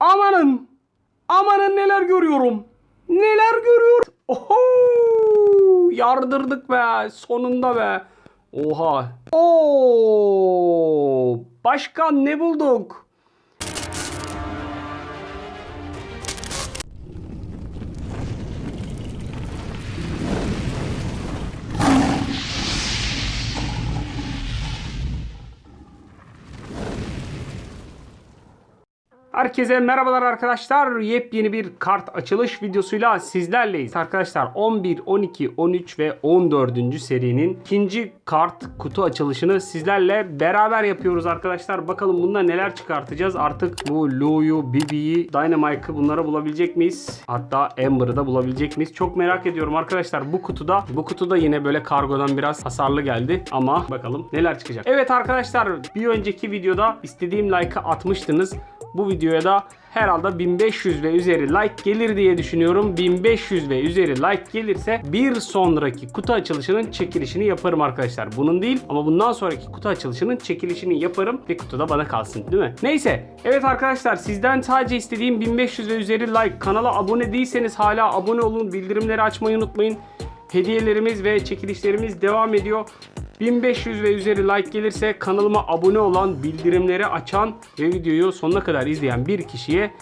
Amanın. Amanın neler görüyorum. Neler görüyorum. Oho. Yardırdık be. Sonunda be. Oha. Oo. Başkan ne bulduk? Herkese merhabalar arkadaşlar. Yepyeni bir kart açılış videosuyla sizlerleyiz. Arkadaşlar 11, 12, 13 ve 14. serinin ikinci kart kutu açılışını sizlerle beraber yapıyoruz arkadaşlar. Bakalım bunda neler çıkartacağız. Artık bu Lou'yu, Bibi'yi, Dynamike'ı bunları bulabilecek miyiz? Hatta Amber'ı da bulabilecek miyiz? Çok merak ediyorum arkadaşlar. Bu kutuda bu kutuda yine böyle kargodan biraz hasarlı geldi ama bakalım neler çıkacak. Evet arkadaşlar bir önceki videoda istediğim like'ı atmıştınız. Bu videoya da herhalde 1500 ve üzeri like gelir diye düşünüyorum. 1500 ve üzeri like gelirse bir sonraki kutu açılışının çekilişini yaparım arkadaşlar. Bunun değil ama bundan sonraki kutu açılışının çekilişini yaparım ve kutuda bana kalsın değil mi? Neyse. Evet arkadaşlar sizden sadece istediğim 1500 ve üzeri like. Kanala abone değilseniz hala abone olun. Bildirimleri açmayı unutmayın. Hediyelerimiz ve çekilişlerimiz devam ediyor. 1500 ve üzeri like gelirse kanalıma abone olan, bildirimleri açan ve videoyu sonuna kadar izleyen bir kişiye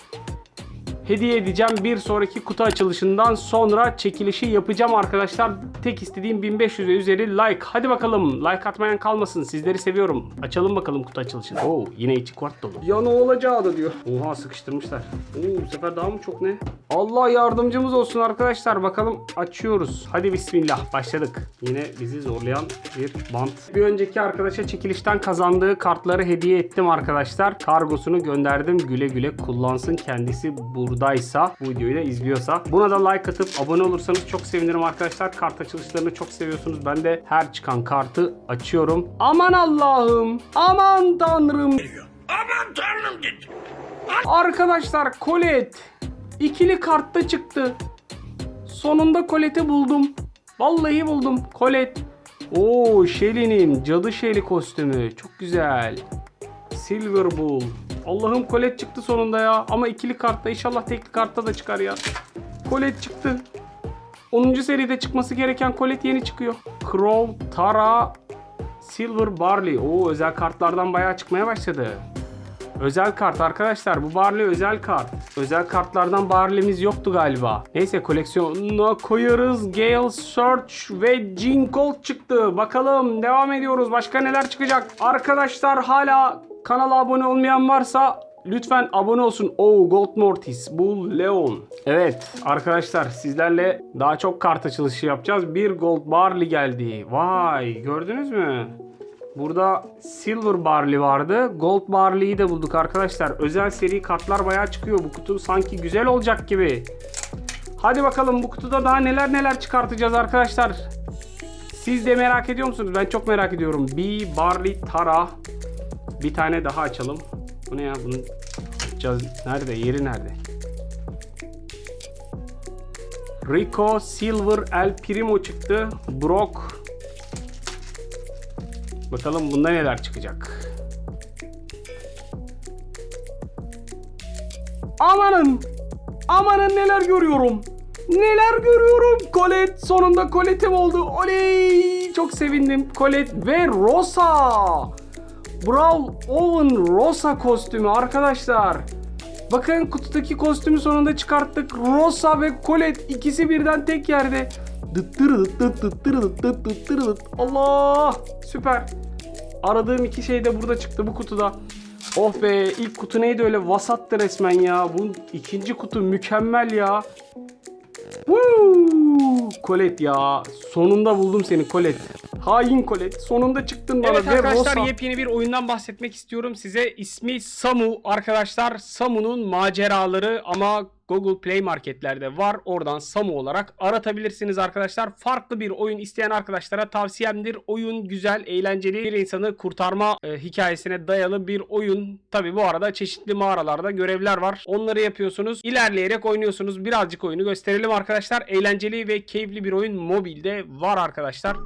hediye edeceğim. Bir sonraki kutu açılışından sonra çekilişi yapacağım arkadaşlar. Tek istediğim 1500 ve üzeri like. Hadi bakalım like atmayan kalmasın. Sizleri seviyorum. Açalım bakalım kutu açılışını. Oo yine içi kvart dolu. Ya ne olacağı da diyor. Oha sıkıştırmışlar. Oo bu sefer daha mı çok ne? Allah yardımcımız olsun arkadaşlar. Bakalım açıyoruz. Hadi bismillah başladık. Yine bizi zorlayan bir bant. Bir önceki arkadaşa çekilişten kazandığı kartları hediye ettim arkadaşlar. Kargosunu gönderdim. Güle güle kullansın. Kendisi buradaysa, bu videoyu da izliyorsa. Buna da like atıp abone olursanız çok sevinirim arkadaşlar. Kart açılışlarını çok seviyorsunuz. Ben de her çıkan kartı açıyorum. Aman Allah'ım. Aman Tanrım. Aman tanrım git. Arkadaşlar Colette ikili kartta çıktı. Sonunda Colette'i buldum. Vallahi buldum. Colette. Oo Shelly'nin cadı Shelly kostümü. Çok güzel. Silver Bull. Allah'ım Colette çıktı sonunda ya. Ama ikili kartta inşallah tekli kartta da çıkar ya. Colette çıktı. 10. seride çıkması gereken Colette yeni çıkıyor. Crow, Tara, Silver Barley. Oo özel kartlardan bayağı çıkmaya başladı. Özel kart arkadaşlar. Bu Barley özel kart. Özel kartlardan Barley'miz yoktu galiba. Neyse koleksiyonuna koyarız. Gale Search ve Jinkle çıktı. Bakalım devam ediyoruz. Başka neler çıkacak? Arkadaşlar hala kanala abone olmayan varsa Lütfen abone olsun. Oh Gold Mortis, Bull Leon. Evet arkadaşlar sizlerle daha çok kart açılışı yapacağız. Bir Gold Barley geldi. Vay gördünüz mü? Burada Silver Barley vardı. Gold Barley'i de bulduk arkadaşlar. Özel seri kartlar bayağı çıkıyor. Bu kutu sanki güzel olacak gibi. Hadi bakalım bu kutuda daha neler neler çıkartacağız arkadaşlar. Siz de merak ediyor musunuz? Ben çok merak ediyorum. B Barley Tara. Bir tane daha açalım. Bu ne ya? Bunu. Nerede? Yeri nerede? Rico Silver El Primo çıktı. Brock Bakalım bunda neler çıkacak. Amanın! Amanın neler görüyorum. Neler görüyorum. Colette sonunda Colette'im oldu. Oley! Çok sevindim. Colette ve Rosa. Brawl Owen Rosa kostümü arkadaşlar. Bakın kutudaki kostümü sonunda çıkarttık. Rosa ve Colette ikisi birden tek yerde. Allah! Süper. Aradığım iki şey de burada çıktı bu kutuda. Oh be ilk kutu neydi öyle vasattı resmen ya. Bu ikinci kutu mükemmel ya. Woo! Colette ya. Sonunda buldum seni Colette. Hain Colette. Sonunda çıktın bana. Evet ve arkadaşlar Rosa. yepyeni bir oyundan bahsetmek istiyorum size. İsmi Samu arkadaşlar. Samu'nun maceraları ama Google Play marketlerde var. Oradan Samu olarak aratabilirsiniz arkadaşlar. Farklı bir oyun isteyen arkadaşlara tavsiyemdir. Oyun güzel, eğlenceli bir insanı kurtarma e, hikayesine dayalı bir oyun. Tabi bu arada çeşitli mağaralarda görevler var. Onları yapıyorsunuz. İlerleyerek oynuyorsunuz. Birazcık oyunu gösterelim arkadaşlar. Eğlenceli ve keyifli bir oyun mobilde var arkadaşlar.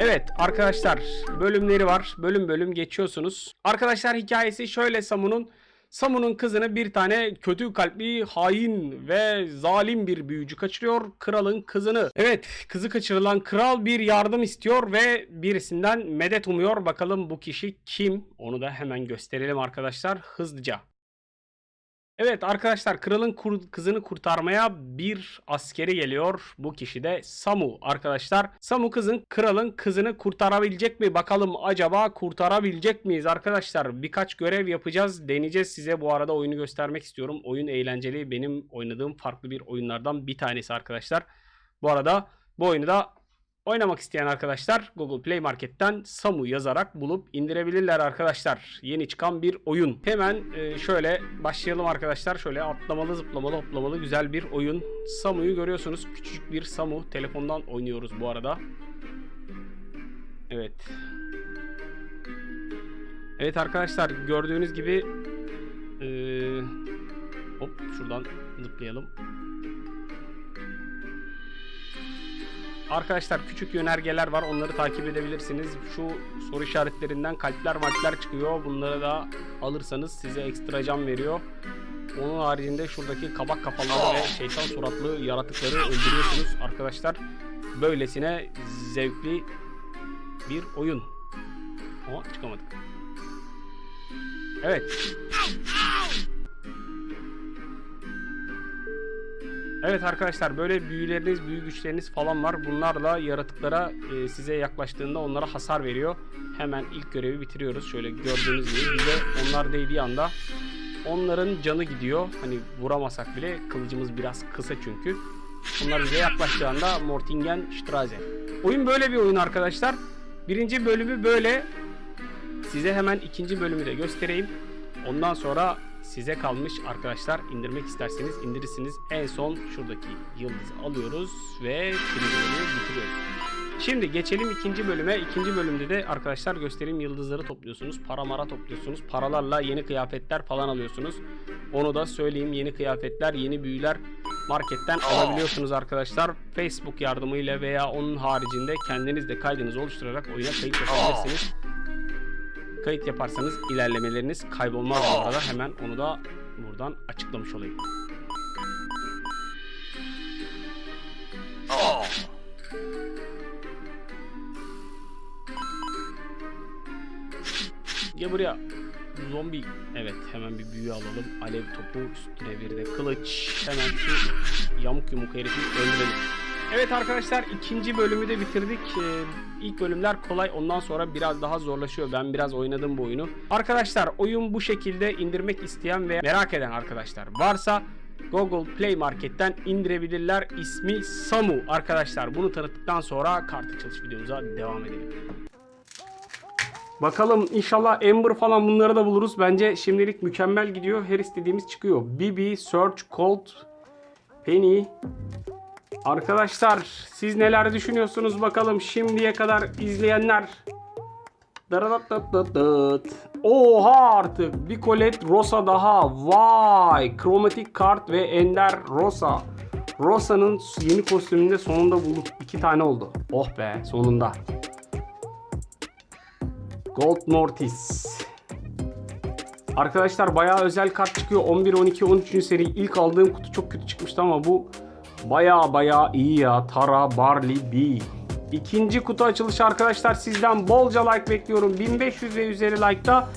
Evet arkadaşlar bölümleri var. Bölüm bölüm geçiyorsunuz. Arkadaşlar hikayesi şöyle Samu'nun. Samu'nun kızını bir tane kötü kalpli, hain ve zalim bir büyücü kaçırıyor. Kralın kızını. Evet, kızı kaçırılan kral bir yardım istiyor ve birisinden medet umuyor. Bakalım bu kişi kim? Onu da hemen gösterelim arkadaşlar hızlıca. Evet arkadaşlar kralın kur- kızını kurtarmaya bir askeri geliyor. Bu kişi de Samu arkadaşlar. Samu kızın kralın kızını kurtarabilecek mi? Bakalım acaba kurtarabilecek miyiz arkadaşlar? Birkaç görev yapacağız. Deneyeceğiz size. Bu arada oyunu göstermek istiyorum. Oyun eğlenceli. Benim oynadığım farklı bir oyunlardan bir tanesi arkadaşlar. Bu arada bu oyunu da Oynamak isteyen arkadaşlar Google Play Market'ten Samu yazarak bulup indirebilirler arkadaşlar. Yeni çıkan bir oyun. Hemen e, şöyle başlayalım arkadaşlar. Şöyle atlamalı, zıplamalı, hoplamalı güzel bir oyun. Samu'yu görüyorsunuz. Küçücük bir Samu. Telefondan oynuyoruz bu arada. Evet. Evet arkadaşlar gördüğünüz gibi e, hop şuradan zıplayalım. Arkadaşlar küçük yönergeler var. Onları takip edebilirsiniz. Şu soru işaretlerinden kalpler malpler çıkıyor. Bunları da alırsanız size ekstra can veriyor. Onun haricinde şuradaki kabak kafaları ve şeytan suratlı yaratıkları öldürüyorsunuz arkadaşlar. Böylesine zevkli bir oyun. Ama çıkamadık. Evet. Evet arkadaşlar böyle büyüleriniz, büyü güçleriniz falan var. Bunlarla yaratıklara e, size yaklaştığında onlara hasar veriyor. Hemen ilk görevi bitiriyoruz. Şöyle gördüğünüz gibi bize onlar değdiği anda onların canı gidiyor. Hani vuramasak bile kılıcımız biraz kısa çünkü. Onlar bize yaklaştığı anda Mortingen Straße. Oyun böyle bir oyun arkadaşlar. Birinci bölümü böyle. Size hemen ikinci bölümü de göstereyim. Ondan sonra size kalmış arkadaşlar indirmek isterseniz indirirsiniz. En son şuradaki yıldızı alıyoruz ve birinci bölümü bitiriyoruz. Şimdi geçelim ikinci bölüme. İkinci bölümde de arkadaşlar göstereyim yıldızları topluyorsunuz. Para mara topluyorsunuz. Paralarla yeni kıyafetler falan alıyorsunuz. Onu da söyleyeyim. Yeni kıyafetler, yeni büyüler marketten alabiliyorsunuz arkadaşlar. Facebook yardımıyla veya onun haricinde kendiniz de kaydınızı oluşturarak oyuna kayıt yapabilirsiniz. Kayıt yaparsanız ilerlemeleriniz kaybolmaz bu arada. Hemen onu da buradan açıklamış olayım. Gel buraya. Zombi. Evet hemen bir büyü alalım. Alev topu üstüne bir de kılıç. Hemen şu yamuk yumuk herifi öldürelim. Evet arkadaşlar ikinci bölümü de bitirdik. Ee, ilk bölümler kolay ondan sonra biraz daha zorlaşıyor. Ben biraz oynadım bu oyunu. Arkadaşlar oyun bu şekilde indirmek isteyen ve merak eden arkadaşlar varsa Google Play Market'ten indirebilirler. İsmi Samu arkadaşlar. Bunu tanıttıktan sonra kart açılış videomuza devam edelim. Bakalım inşallah Ember falan bunları da buluruz. Bence şimdilik mükemmel gidiyor. Her istediğimiz çıkıyor. Bibi, Search, Cold, Penny, Arkadaşlar siz neler düşünüyorsunuz bakalım şimdiye kadar izleyenler. Oha artık bir kolet Rosa daha. Vay kromatik kart ve Ender Rosa. Rosa'nın yeni kostümünde sonunda bulup iki tane oldu. Oh be sonunda. Gold Mortis. Arkadaşlar bayağı özel kart çıkıyor. 11, 12, 13. seri ilk aldığım kutu çok kötü çıkmıştı ama bu Baya baya iyi ya. Tara Barley B. İkinci kutu açılışı arkadaşlar sizden bolca like bekliyorum. 1500 ve üzeri like'da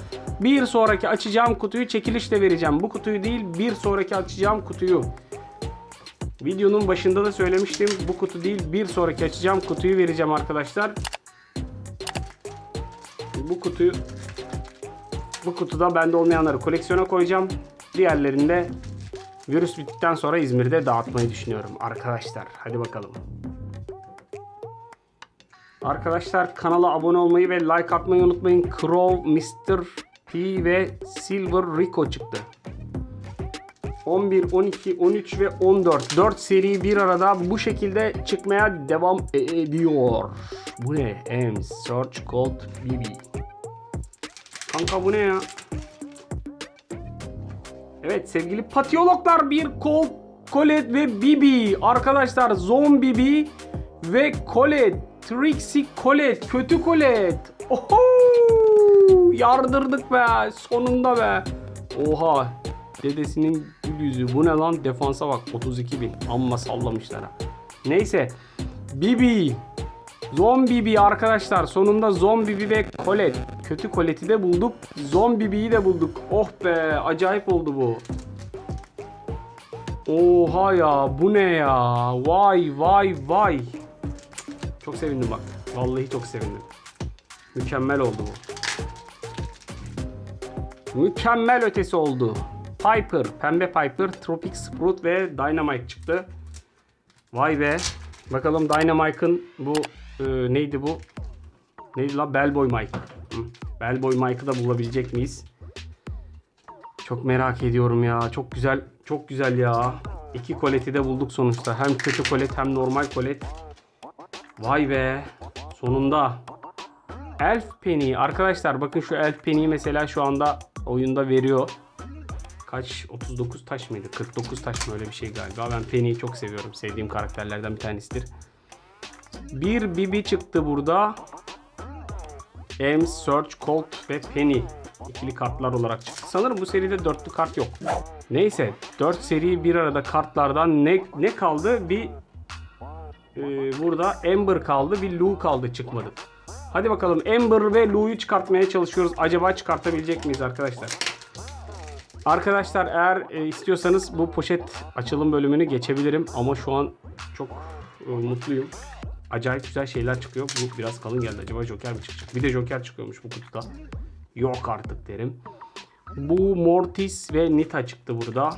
bir sonraki açacağım kutuyu çekilişle vereceğim. Bu kutuyu değil bir sonraki açacağım kutuyu. Videonun başında da söylemiştim. Bu kutu değil bir sonraki açacağım kutuyu vereceğim arkadaşlar. Bu kutuyu bu kutuda bende olmayanları koleksiyona koyacağım. Diğerlerinde Virüs bittikten sonra İzmir'de dağıtmayı düşünüyorum arkadaşlar. Hadi bakalım. Arkadaşlar kanala abone olmayı ve like atmayı unutmayın. Crow, Mr. P ve Silver Rico çıktı. 11, 12, 13 ve 14. 4 seri bir arada bu şekilde çıkmaya devam ediyor. Bu ne? Ems, Search Code, BB. Kanka bu ne ya? Evet sevgili patiyologlar bir kol Colette ve Bibi arkadaşlar Zon Bibi ve Colette Trixie Colette kötü Colette Oho yardırdık be sonunda be Oha. Dedesinin gül yüzü. Bu ne lan? Defansa bak. 32 bin. Amma sallamışlar ha. Neyse. Bibi. Zombibi arkadaşlar. Sonunda Zombibi ve Colette. Kötü Colette'i de bulduk. Zombibi'yi de bulduk. Oh be. Acayip oldu bu. Oha ya. Bu ne ya? Vay vay vay. Çok sevindim bak. Vallahi çok sevindim. Mükemmel oldu bu. Mükemmel ötesi oldu. Piper, pembe Piper, Tropic Sprout ve Dynamite çıktı. Vay be. Bakalım Dynamite'ın bu e, neydi bu? Neydi la? Bellboy Mike. Hı. Bellboy Mike'ı da bulabilecek miyiz? Çok merak ediyorum ya. Çok güzel, çok güzel ya. İki koleti de bulduk sonuçta. Hem kötü kolet hem normal kolet. Vay be. Sonunda. Elf Penny. Arkadaşlar bakın şu Elf Penny'yi mesela şu anda oyunda veriyor. Kaç? 39 taş mıydı? 49 taş mı öyle bir şey galiba. Ben Penny'yi çok seviyorum. Sevdiğim karakterlerden bir tanesidir. Bir Bibi çıktı burada. Ames, Search, Colt ve Penny. ikili kartlar olarak çıktı. Sanırım bu seride dörtlü kart yok. Neyse. 4 seri bir arada kartlardan ne, ne kaldı? Bir ee, burada Ember kaldı. Bir Lou kaldı çıkmadı. Hadi bakalım Ember ve Lou'yu çıkartmaya çalışıyoruz. Acaba çıkartabilecek miyiz arkadaşlar? Arkadaşlar eğer e, istiyorsanız bu poşet açılım bölümünü geçebilirim. Ama şu an çok e, mutluyum. Acayip güzel şeyler çıkıyor. Bu biraz kalın geldi. Acaba Joker mi çıkacak? Bir de Joker çıkıyormuş bu kutuda. Yok artık derim. Bu Mortis ve Nita çıktı burada.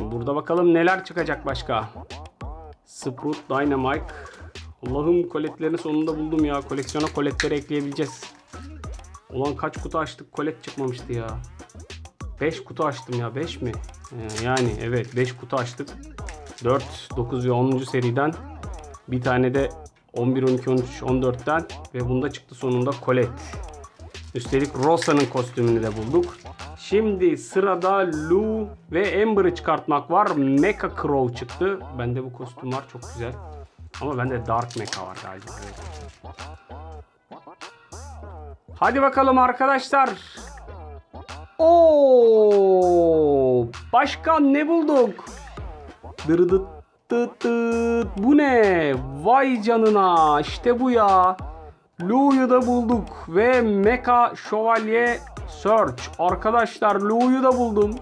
Burada bakalım neler çıkacak başka. Sprout Dynamite. Allah'ım koletlerini sonunda buldum ya. Koleksiyona koletleri ekleyebileceğiz. Ulan kaç kutu açtık kolet çıkmamıştı ya. 5 kutu açtım ya 5 mi? Ee, yani evet 5 kutu açtık. 4, 9 ve 10. seriden bir tane de 11, 12, 13, 14'ten ve bunda çıktı sonunda Colette. Üstelik Rosa'nın kostümünü de bulduk. Şimdi sırada Lou ve Amber'ı çıkartmak var. Mecha Crow çıktı. Bende bu kostüm var çok güzel. Ama bende Dark Mecha var galiba. Hadi bakalım arkadaşlar. Oo! Başkan ne bulduk? Dırıdıt tıt tıt. Bu ne? Vay canına. İşte bu ya. Lou'yu da bulduk ve Mecha Şövalye Search. Arkadaşlar Lou'yu da buldum.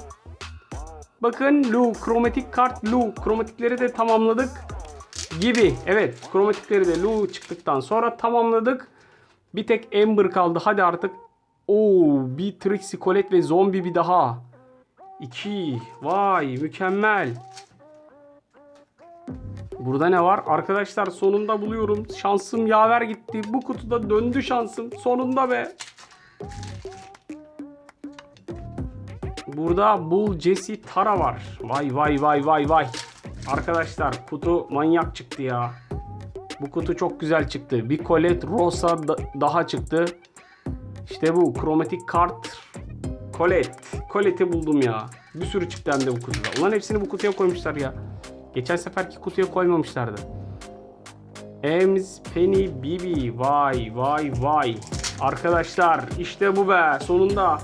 Bakın Lou, kromatik kart Lou. Kromatikleri de tamamladık gibi. Evet, kromatikleri de Lou çıktıktan sonra tamamladık. Bir tek Ember kaldı. Hadi artık. Oo, bir Trixie, Colette ve zombi bir daha. İki. Vay, mükemmel. Burada ne var? Arkadaşlar sonunda buluyorum. Şansım yaver gitti. Bu kutuda döndü şansım. Sonunda be. Burada Bull Jesse Tara var. Vay vay vay vay vay. Arkadaşlar kutu manyak çıktı ya. Bu kutu çok güzel çıktı. Bir Colette Rosa da- daha çıktı. İşte bu kromatik kart Colette. Colette'i buldum ya. Bir sürü çıktı hem de bu kutuda. Ulan hepsini bu kutuya koymuşlar ya. Geçen seferki kutuya koymamışlardı. Ems, Penny, Bibi. Vay vay vay. Arkadaşlar işte bu be. Sonunda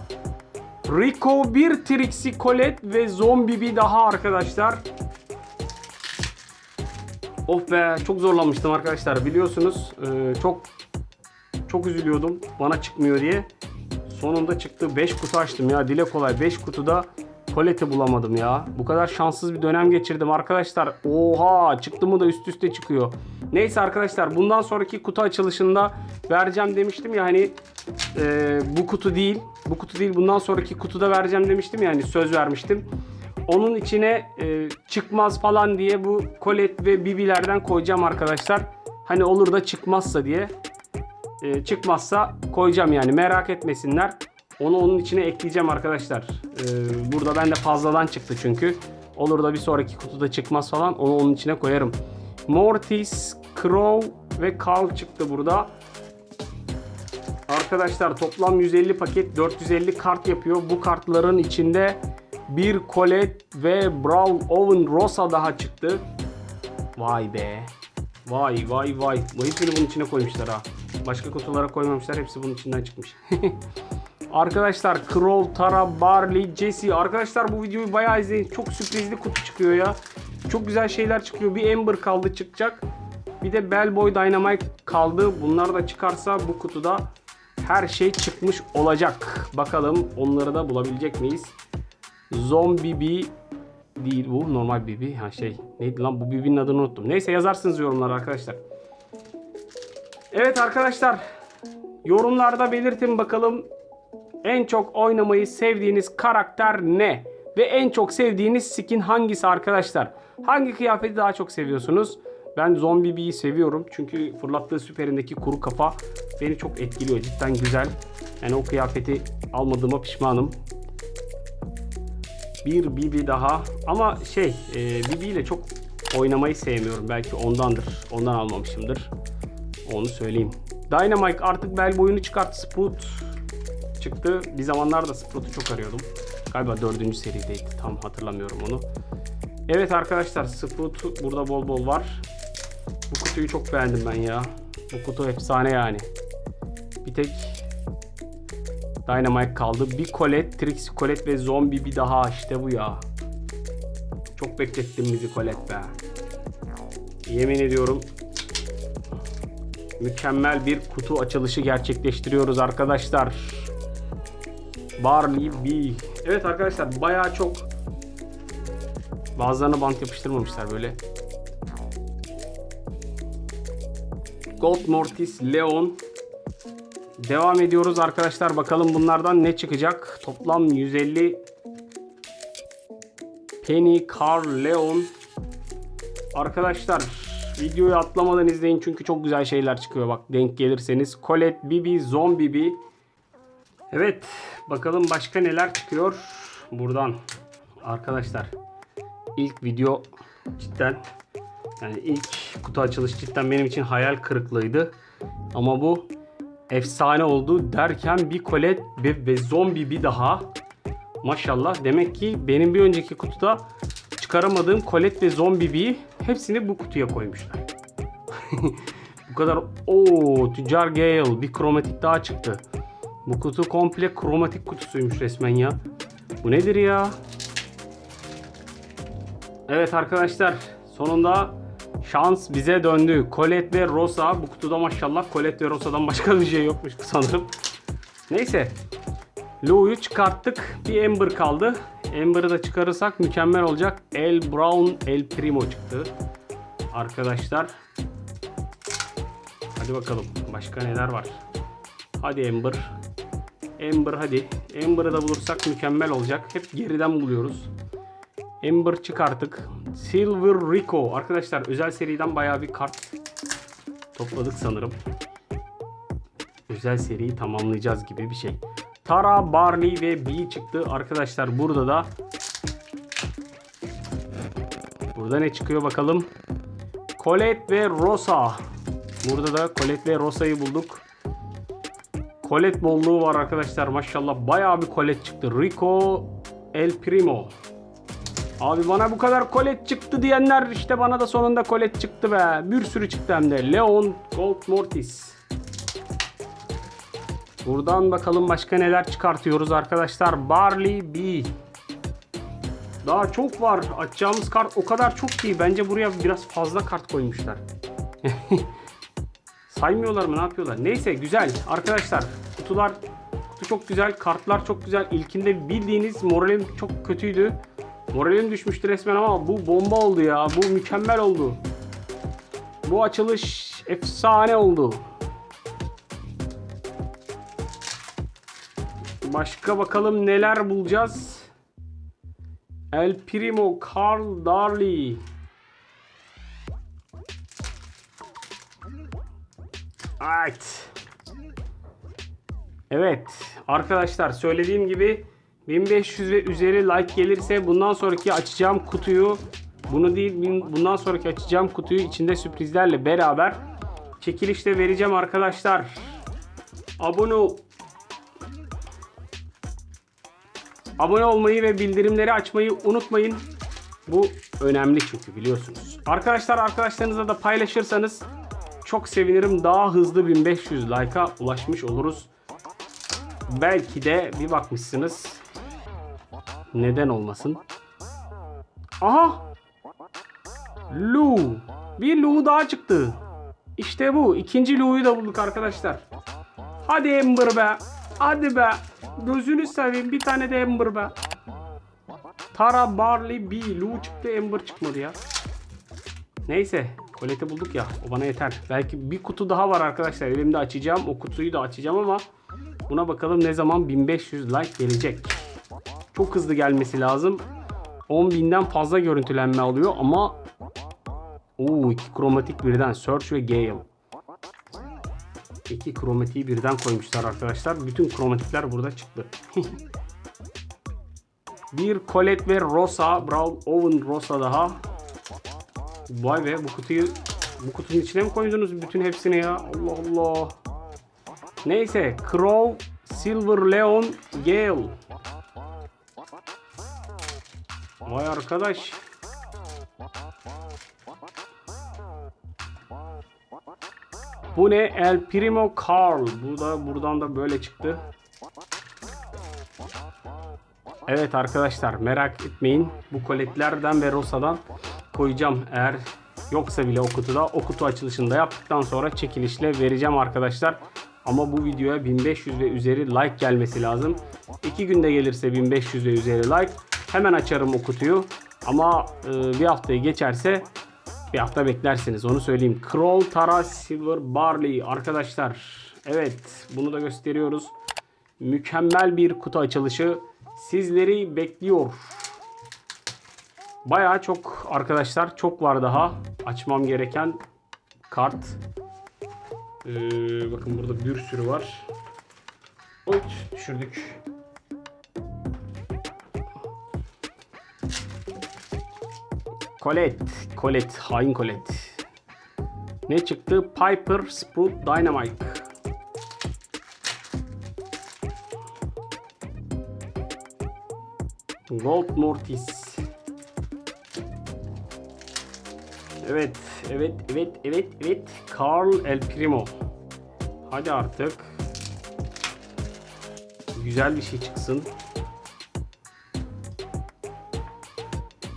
Rico, bir Trixie, Colette ve Zombie bir daha arkadaşlar. Of be çok zorlanmıştım arkadaşlar biliyorsunuz Ee, çok çok üzülüyordum bana çıkmıyor diye. Sonunda çıktı 5 kutu açtım ya dile kolay 5 kutuda Colette'i bulamadım ya. Bu kadar şanssız bir dönem geçirdim arkadaşlar. Oha çıktı mı da üst üste çıkıyor. Neyse arkadaşlar bundan sonraki kutu açılışında vereceğim demiştim ya hani e, bu kutu değil. Bu kutu değil bundan sonraki kutuda vereceğim demiştim ya hani söz vermiştim. Onun içine e, çıkmaz falan diye bu Colette ve Bibi'lerden koyacağım arkadaşlar. Hani olur da çıkmazsa diye. E, çıkmazsa koyacağım yani merak etmesinler. Onu onun içine ekleyeceğim arkadaşlar. E, burada bende fazladan çıktı çünkü. Olur da bir sonraki kutuda çıkmaz falan onu onun içine koyarım. Mortis, Crow ve Carl çıktı burada. Arkadaşlar toplam 150 paket 450 kart yapıyor. Bu kartların içinde bir Colette ve Brown Owen Rosa daha çıktı. Vay be. Vay vay vay. Bu hepsini bunun içine koymuşlar ha. Başka kutulara koymamışlar. Hepsi bunun içinden çıkmış. Arkadaşlar Crow, Tara, Barley, Jesse. Arkadaşlar bu videoyu bayağı izleyin. Çok sürprizli kutu çıkıyor ya. Çok güzel şeyler çıkıyor. Bir Ember kaldı çıkacak. Bir de Bellboy Dynamite kaldı. Bunlar da çıkarsa bu kutuda her şey çıkmış olacak. Bakalım onları da bulabilecek miyiz? Zombie B değil bu. Normal BB. Ha şey neydi lan bu BB'nin adını unuttum. Neyse yazarsınız yorumlara arkadaşlar. Evet arkadaşlar. Yorumlarda belirtin bakalım en çok oynamayı sevdiğiniz karakter ne? Ve en çok sevdiğiniz skin hangisi arkadaşlar? Hangi kıyafeti daha çok seviyorsunuz? Ben Zombie Bee'yi seviyorum. Çünkü fırlattığı süperindeki kuru kafa beni çok etkiliyor. Cidden güzel. Yani o kıyafeti almadığıma pişmanım. Bir BB daha. Ama şey e, BB ile çok oynamayı sevmiyorum. Belki ondandır. Ondan almamışımdır. Onu söyleyeyim. Dynamite artık bel boyunu çıkarttı. Sprout çıktı. Bir zamanlar da Sprout'u çok arıyordum. Galiba dördüncü serideydi. Tam hatırlamıyorum onu. Evet arkadaşlar Sprout burada bol bol var. Bu kutuyu çok beğendim ben ya. Bu kutu efsane yani. Bir tek Dynamite kaldı. Bir Colette, Trixie Colette ve Zombie bir daha işte bu ya. Çok beklettin bizi Colette be. Yemin ediyorum mükemmel bir kutu açılışı gerçekleştiriyoruz arkadaşlar. Barley B. Evet arkadaşlar bayağı çok bazılarına bant yapıştırmamışlar böyle. Gold Mortis, Leon. Devam ediyoruz arkadaşlar. Bakalım bunlardan ne çıkacak. Toplam 150 Penny, Carl, Leon. Arkadaşlar videoyu atlamadan izleyin çünkü çok güzel şeyler çıkıyor. Bak denk gelirseniz. Colette, Bibi, Zombie Bibi. Evet bakalım başka neler çıkıyor buradan. Arkadaşlar ilk video cidden yani ilk kutu açılış cidden benim için hayal kırıklığıydı. Ama bu efsane oldu derken bir Colette ve, ve Zombie bir daha. Maşallah demek ki benim bir önceki kutuda çıkaramadığım Colette ve Zombie bir hepsini bu kutuya koymuşlar. bu kadar o Tüccar Gale bir kromatik daha çıktı. Bu kutu komple kromatik kutusuymuş resmen ya. Bu nedir ya? Evet arkadaşlar sonunda şans bize döndü. Colette ve Rosa bu kutuda maşallah Colette ve Rosa'dan başka bir şey yokmuş sanırım. Neyse. Lou'yu çıkarttık. Bir Ember kaldı. Ember'ı da çıkarırsak mükemmel olacak. El Brown El Primo çıktı. Arkadaşlar. Hadi bakalım. Başka neler var? Hadi Ember. Ember hadi. Ember'ı da bulursak mükemmel olacak. Hep geriden buluyoruz. Ember çıkarttık. Silver Rico. Arkadaşlar özel seriden bayağı bir kart topladık sanırım. Özel seriyi tamamlayacağız gibi bir şey. Tara, Barley ve B çıktı. Arkadaşlar burada da Burada ne çıkıyor bakalım. Colette ve Rosa. Burada da Colette ve Rosa'yı bulduk. Colette bolluğu var arkadaşlar maşallah. Bayağı bir Colette çıktı. Rico El Primo. Abi bana bu kadar Colette çıktı diyenler işte bana da sonunda Colette çıktı be. Bir sürü çıktı hem de. Leon Gold Mortis. Buradan bakalım başka neler çıkartıyoruz arkadaşlar. Barley B. Daha çok var. Açacağımız kart o kadar çok ki. Bence buraya biraz fazla kart koymuşlar. Saymıyorlar mı ne yapıyorlar? Neyse güzel. Arkadaşlar kutular kutu çok güzel. Kartlar çok güzel. İlkinde bildiğiniz moralim çok kötüydü. Moralim düşmüştü resmen ama bu bomba oldu ya. Bu mükemmel oldu. Bu açılış efsane oldu. Başka bakalım neler bulacağız. El Primo Carl Darley. Evet. Evet arkadaşlar söylediğim gibi 1500 ve üzeri like gelirse bundan sonraki açacağım kutuyu bunu değil bundan sonraki açacağım kutuyu içinde sürprizlerle beraber çekilişte vereceğim arkadaşlar. Abone Abone olmayı ve bildirimleri açmayı unutmayın. Bu önemli çünkü biliyorsunuz. Arkadaşlar arkadaşlarınızla da paylaşırsanız çok sevinirim. Daha hızlı 1500 like'a ulaşmış oluruz. belki de bir bakmışsınız. Neden olmasın? Aha! Lu. Bir Lu daha çıktı. İşte bu. İkinci Lu'yu da bulduk arkadaşlar. Hadi Ember be. Hadi be. Gözünü seveyim bir tane de Ember be. Tara, Barley, B. Lu çıktı Ember çıkmadı ya. Neyse. Koleti bulduk ya. O bana yeter. Belki bir kutu daha var arkadaşlar. Elimde açacağım. O kutuyu da açacağım ama buna bakalım ne zaman 1500 like gelecek. Çok hızlı gelmesi lazım. 10.000'den fazla görüntülenme alıyor ama Oo iki kromatik birden Search ve Gale. İki kromatiği birden koymuşlar arkadaşlar. Bütün kromatikler burada çıktı. bir Colette ve Rosa, Brown Oven Rosa daha. Vay be bu kutuyu bu kutunun içine mi koydunuz bütün hepsini ya? Allah Allah. Neyse Crow, Silver Leon, Gale. Vay arkadaş. Bu ne? El Primo Carl. Bu da buradan da böyle çıktı. Evet arkadaşlar merak etmeyin. Bu koletlerden ve Rosa'dan koyacağım. Eğer yoksa bile o kutuda o kutu açılışını da yaptıktan sonra çekilişle vereceğim arkadaşlar. Ama bu videoya 1500 ve üzeri like gelmesi lazım. 2 günde gelirse 1500 ve üzeri like hemen açarım o kutuyu. Ama e, bir haftayı geçerse bir hafta beklersiniz onu söyleyeyim. Kroll Tara Silver Barley arkadaşlar. Evet bunu da gösteriyoruz. Mükemmel bir kutu açılışı sizleri bekliyor. Bayağı çok arkadaşlar çok var daha açmam gereken kart. Ee, bakın burada bir sürü var. Oy düşürdük. Colette. Colette. Hain Colette. Ne çıktı? Piper Sprout Dynamite. Gold Mortis. Evet, evet, evet, evet, evet. Carl El Primo. Hadi artık. Güzel bir şey çıksın.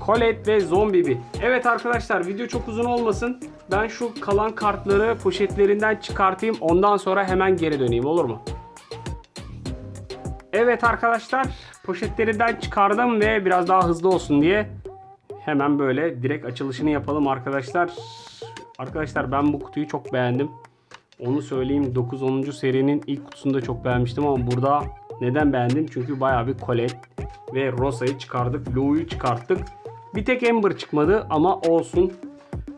Colette ve Zombibi. Evet arkadaşlar video çok uzun olmasın. Ben şu kalan kartları poşetlerinden çıkartayım. Ondan sonra hemen geri döneyim olur mu? Evet arkadaşlar poşetlerinden çıkardım ve biraz daha hızlı olsun diye hemen böyle direkt açılışını yapalım arkadaşlar. Arkadaşlar ben bu kutuyu çok beğendim. Onu söyleyeyim 9-10. serinin ilk kutusunu da çok beğenmiştim ama burada neden beğendim? Çünkü bayağı bir Colette ve Rosa'yı çıkardık. Lou'yu çıkarttık. Bir tek Ember çıkmadı ama olsun.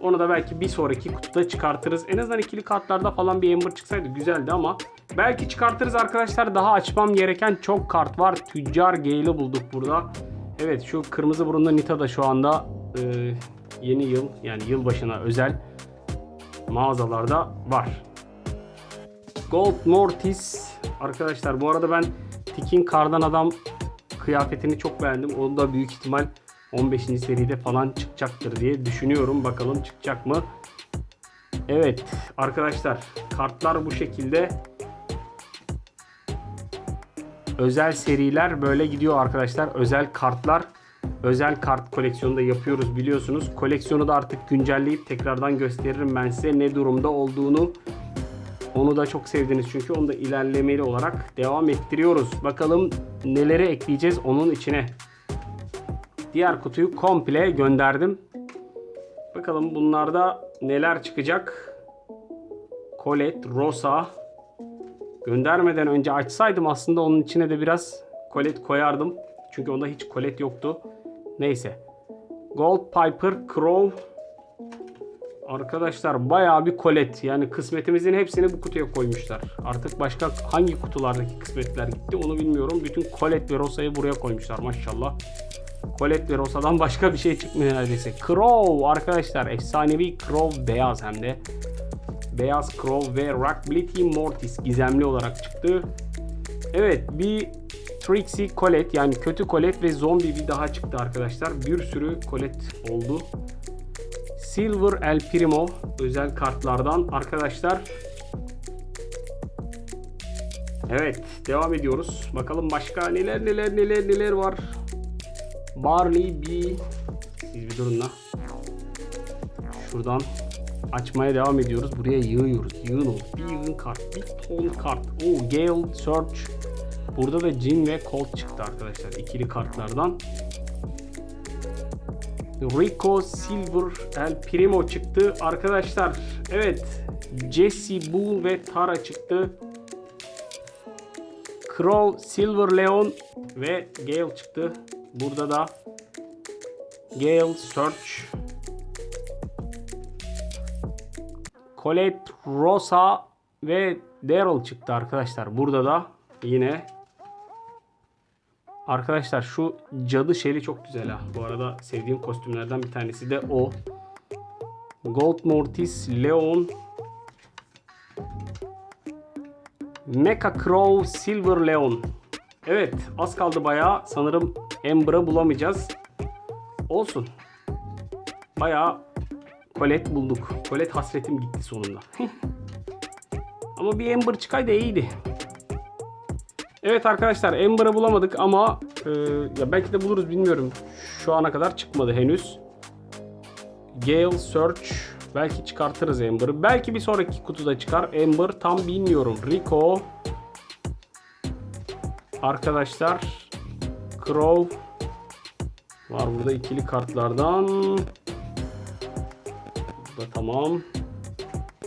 Onu da belki bir sonraki kutuda çıkartırız. En azından ikili kartlarda falan bir Ember çıksaydı güzeldi ama belki çıkartırız arkadaşlar. Daha açmam gereken çok kart var. Tüccar Gale'i bulduk burada. Evet şu kırmızı burunlu Nita da şu anda e, yeni yıl yani yılbaşına özel mağazalarda var. Gold Mortis arkadaşlar bu arada ben Tikin Kardan Adam kıyafetini çok beğendim. Onu da büyük ihtimal 15. seride falan çıkacaktır diye düşünüyorum. Bakalım çıkacak mı? Evet arkadaşlar kartlar bu şekilde. Özel seriler böyle gidiyor arkadaşlar. Özel kartlar. Özel kart koleksiyonu da yapıyoruz biliyorsunuz. Koleksiyonu da artık güncelleyip tekrardan gösteririm ben size ne durumda olduğunu. Onu da çok sevdiniz çünkü onu da ilerlemeli olarak devam ettiriyoruz. Bakalım neleri ekleyeceğiz onun içine. Diğer kutuyu komple gönderdim. Bakalım bunlarda neler çıkacak. Colette, Rosa. Göndermeden önce açsaydım aslında onun içine de biraz Colette koyardım. Çünkü onda hiç Colette yoktu. Neyse. Gold Piper, Crow. Arkadaşlar bayağı bir Colette. Yani kısmetimizin hepsini bu kutuya koymuşlar. Artık başka hangi kutulardaki kısmetler gitti onu bilmiyorum. Bütün Colette ve Rosa'yı buraya koymuşlar maşallah. Colette ve Rosa'dan başka bir şey çıkmıyor neredeyse. Crow arkadaşlar efsanevi Crow beyaz hem de. Beyaz Crow ve Rockability Mortis gizemli olarak çıktı. Evet bir Trixie Colette yani kötü Colette ve Zombie bir daha çıktı arkadaşlar. Bir sürü Colette oldu. Silver El Primo özel kartlardan arkadaşlar. Evet devam ediyoruz. Bakalım başka neler neler neler neler var. Barley B. Siz bir durun la. Şuradan açmaya devam ediyoruz. Buraya yığıyoruz. Yığın ol. Bir yığın kart. Bir ton kart. Oo Gale, Search. Burada da Jin ve Colt çıktı arkadaşlar. ikili kartlardan. Rico Silver El Primo çıktı. Arkadaşlar evet Jesse Bull ve Tara çıktı. Crow, Silver Leon ve Gale çıktı. Burada da Gale, Search, Colette, Rosa ve Daryl çıktı arkadaşlar. Burada da yine Arkadaşlar şu cadı şeli çok güzel ha. Bu arada sevdiğim kostümlerden bir tanesi de o. Gold Mortis, Leon, Mecha Crow, Silver Leon. Evet az kaldı bayağı. Sanırım Ember'ı bulamayacağız. Olsun. Bayağı Colette bulduk. Colette hasretim gitti sonunda. ama bir Ember çıkaydı iyiydi. Evet arkadaşlar Ember'ı bulamadık ama e, ya belki de buluruz bilmiyorum. Şu ana kadar çıkmadı henüz. Gale Search belki çıkartırız Ember'ı. Belki bir sonraki kutuda çıkar. Ember tam bilmiyorum. Rico Arkadaşlar Crow var burada ikili kartlardan. Da tamam.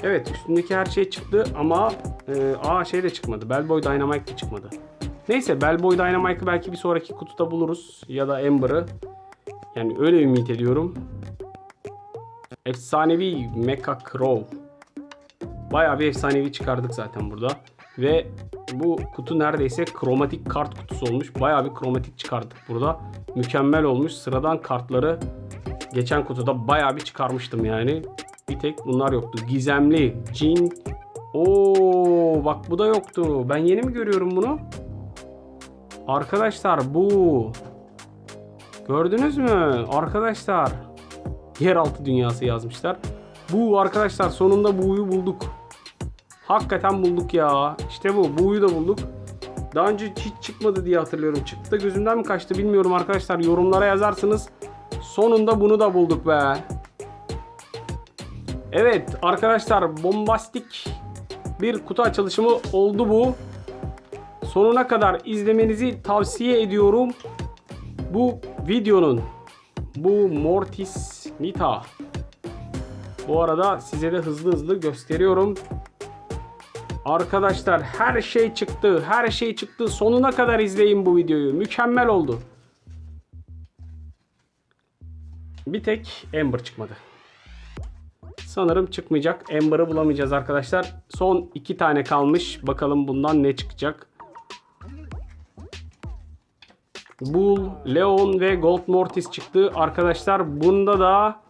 Evet üstündeki her şey çıktı ama e, aa şey de çıkmadı. Bellboy Dynamite de çıkmadı. Neyse Bellboy Dynamite'ı belki bir sonraki kutuda buluruz. Ya da Ember'ı. Yani öyle ümit ediyorum. Efsanevi Mecha Crow. Bayağı bir efsanevi çıkardık zaten burada. Ve bu kutu neredeyse kromatik kart kutusu olmuş. Bayağı bir kromatik çıkardık burada. Mükemmel olmuş. Sıradan kartları geçen kutuda bayağı bir çıkarmıştım yani. Bir tek bunlar yoktu. Gizemli, Jin. Oo bak bu da yoktu. Ben yeni mi görüyorum bunu? Arkadaşlar bu. Gördünüz mü? Arkadaşlar. Yeraltı dünyası yazmışlar. Bu arkadaşlar sonunda bu'yu bulduk. Hakikaten bulduk ya. İşte bu. Bu'yu da bulduk. Daha önce hiç çıkmadı diye hatırlıyorum. Çıktı gözümden mi kaçtı bilmiyorum arkadaşlar. Yorumlara yazarsınız. Sonunda bunu da bulduk be. Evet arkadaşlar bombastik bir kutu açılışımı oldu bu. Sonuna kadar izlemenizi tavsiye ediyorum. Bu videonun bu Mortis Nita. Bu arada size de hızlı hızlı gösteriyorum. Arkadaşlar her şey çıktı. Her şey çıktı. Sonuna kadar izleyin bu videoyu. Mükemmel oldu. Bir tek Ember çıkmadı. Sanırım çıkmayacak. Ember'ı bulamayacağız arkadaşlar. Son iki tane kalmış. Bakalım bundan ne çıkacak. Bull, Leon ve Gold Mortis çıktı. Arkadaşlar bunda da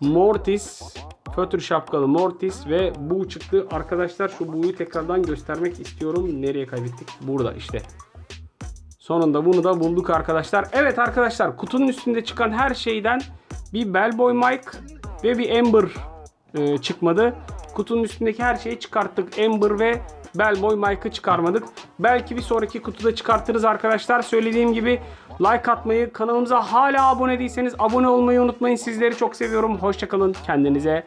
Mortis, fötr şapkalı Mortis ve Bu çıktı. Arkadaşlar şu Bu'yu tekrardan göstermek istiyorum. Nereye kaybettik? Burada işte. Sonunda bunu da bulduk arkadaşlar. Evet arkadaşlar kutunun üstünde çıkan her şeyden bir Bellboy Mike ve bir Ember e, çıkmadı. Kutunun üstündeki her şeyi çıkarttık. Ember ve Bellboy Mike'ı çıkarmadık. Belki bir sonraki kutuda çıkartırız arkadaşlar. Söylediğim gibi like atmayı, kanalımıza hala abone değilseniz abone olmayı unutmayın. Sizleri çok seviyorum. Hoşçakalın. Kendinize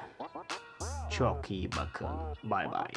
çok iyi bakın. Bay bay.